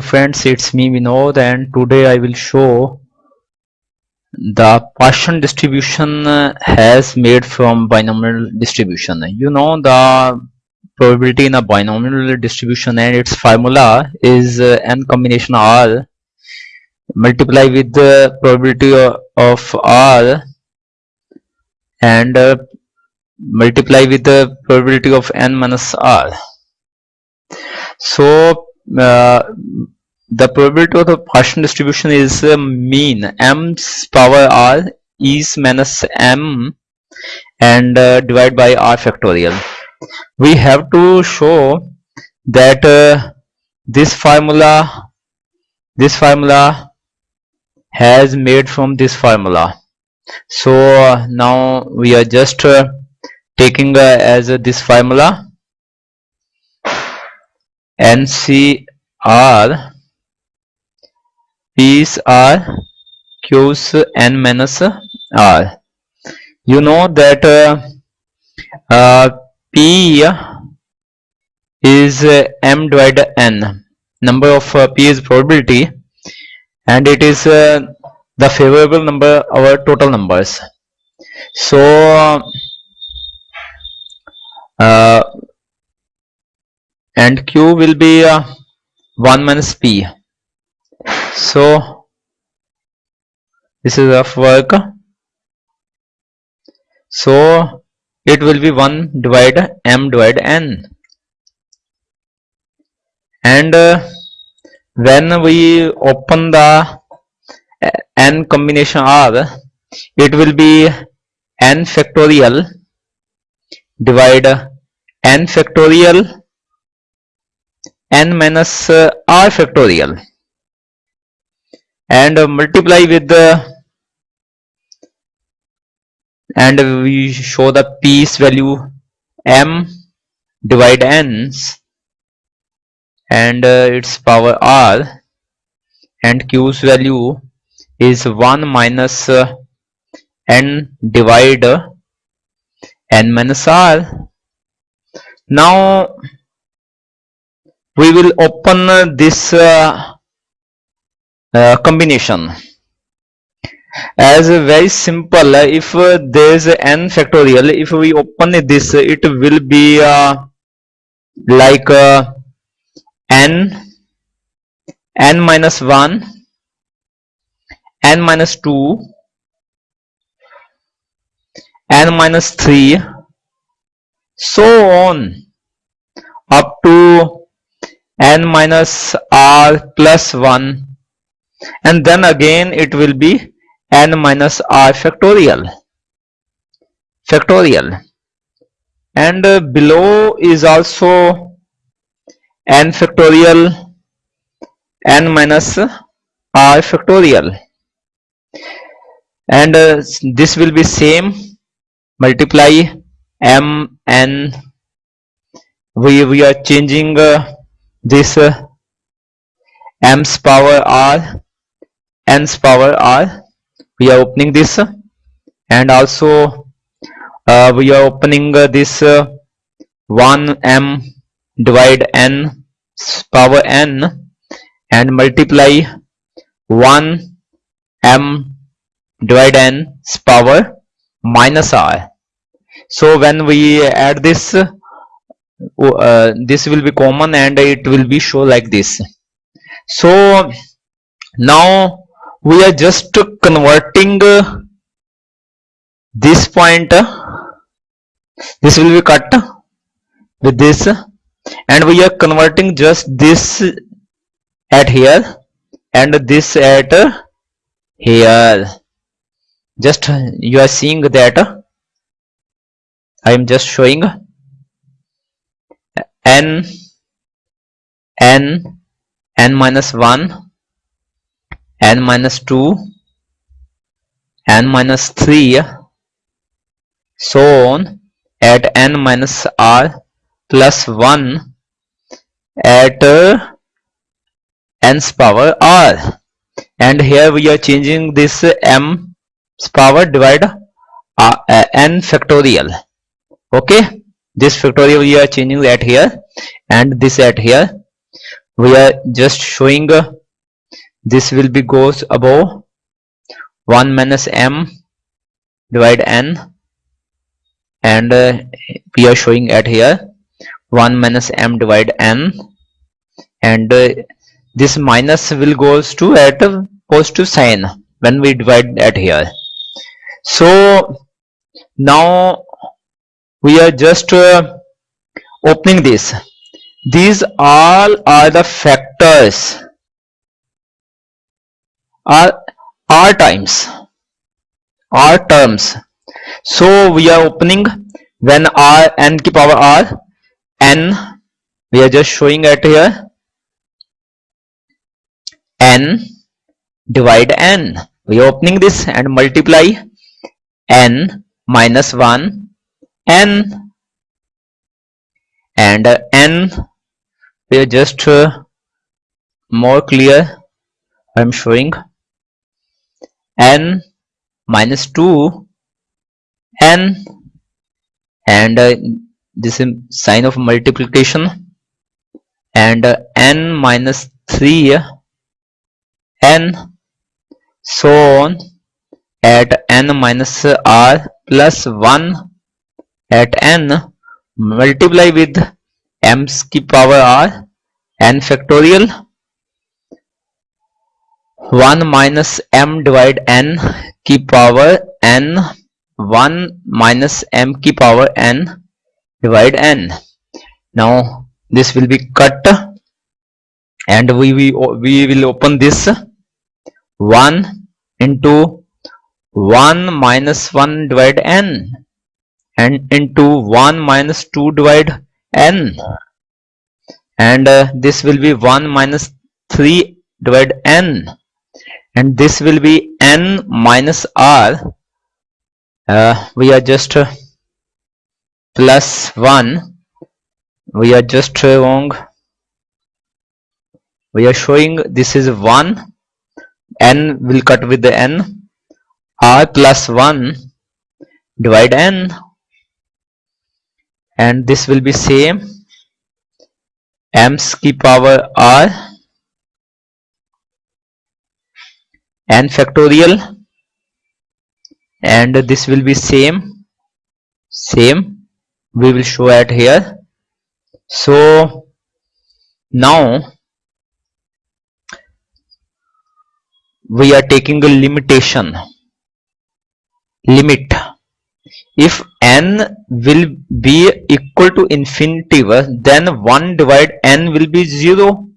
Friends, it's me Vinod and today I will show the Poisson distribution uh, has made from binomial distribution. You know the probability in a binomial distribution and its formula is uh, n combination r multiply with the probability of r and uh, multiply with the probability of n minus r so uh, the probability of the Poisson distribution is uh, mean. M's power r is minus m and uh, divide by r factorial. We have to show that uh, this formula this formula has made from this formula. So uh, now we are just uh, taking uh, as this formula NCR P's are Q's n minus R. You know that uh, uh, P is uh, m divided n number of uh, P is probability and it is uh, the favorable number our total numbers so uh, and q will be uh, 1 minus p. So this is of work. So it will be 1 divided m divided n. And uh, when we open the n combination r it will be n factorial divide n factorial n minus uh, r factorial. And uh, multiply with the and we show the p's value m divide n's and uh, its power r and q's value is 1 minus uh, n divide n minus r. Now we will open this uh, uh, combination. As a very simple if uh, there is n factorial if we open this it will be uh, like uh, n n minus 1 n minus 2 n minus 3 so on up to n minus r plus 1 and then again it will be n minus r factorial. Factorial. And uh, below is also n factorial n minus r factorial. And uh, this will be same. Multiply m n. We we are changing uh, this uh, m's power r n's power r we are opening this and also uh, we are opening uh, this uh, 1 m divide n power n and multiply 1 m divide n power minus r. So when we add this uh, this will be common and it will be show like this. So now we are just converting uh, this point uh, this will be cut with this and we are converting just this at here and this at here. Just you are seeing that I am just showing n n n minus 1 n minus 2 n minus 3 so on at n minus r plus 1 at uh, n's power r. And here we are changing this m's power divide uh, uh, n factorial. Okay this factorial we are changing at here and this at here. We are just showing uh, this will be goes above 1 minus m divide n and uh, we are showing at here 1 minus m divide n and uh, this minus will goes to at a positive sign when we divide at here. So now we are just uh, opening this. These all are the factors. Are r times. R terms. So we are opening when r n to power r n we are just showing at here n divide n. We are opening this and multiply n minus 1 n. And uh, n we are just uh, more clear I'm showing. N minus 2 n and uh, this is sign of multiplication. And uh, n minus 3 n so on at n minus r plus 1 at n multiply with m's की power r n factorial 1 minus m divide n की power n 1 minus m की power n divide n now this will be cut and we, we, we will open this 1 into 1 minus 1 divide n and into 1 minus 2 divide n. And uh, this will be 1 minus 3 divide n. And this will be n minus r. Uh, we are just uh, plus 1 we are just wrong. We are showing this is 1 n will cut with the n. R plus 1 divide n and this will be same m's की power r n factorial. And this will be same same we will show at here. So now we are taking a limitation limit if n will be equal to infinity then 1 divide n will be 0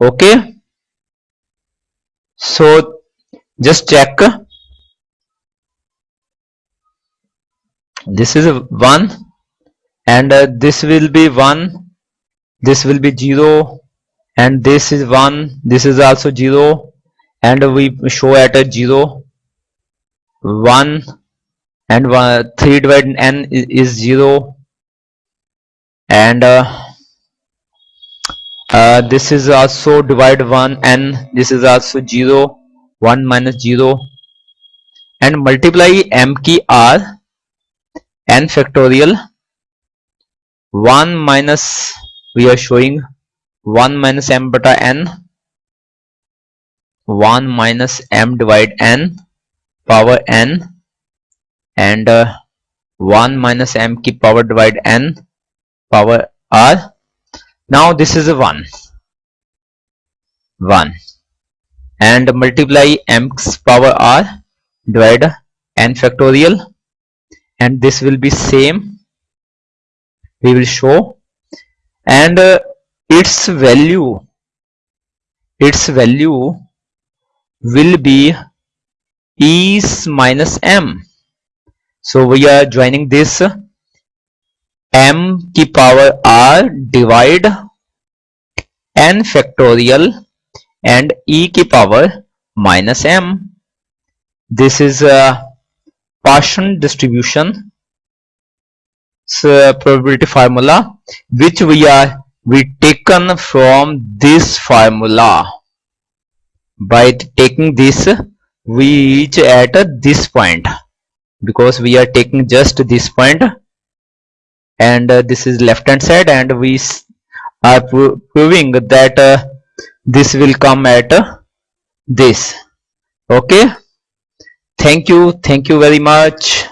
okay? So just check. This is 1 and uh, this will be 1 this will be 0 and this is 1 this is also 0 and we show at a 0 1 and 1, 3 divided n is, is 0 and uh, uh, this is also divide 1 n this is also 0 1 minus 0 and multiply m key r n factorial 1 minus we are showing 1 minus m beta n 1 minus m divide n power n and uh, 1 minus m की power divide n power r. Now this is a 1 1 and multiply m's power r divide n factorial. And this will be same. We will show. And uh, its value its value will be is minus m so we are joining this m की power r divide n factorial and e की power minus m. This is a Poisson distribution so probability formula which we are we taken from this formula. By taking this we reach at this point because we are taking just this point and uh, this is left hand side and we are pro proving that uh, this will come at uh, this. Okay? Thank you. Thank you very much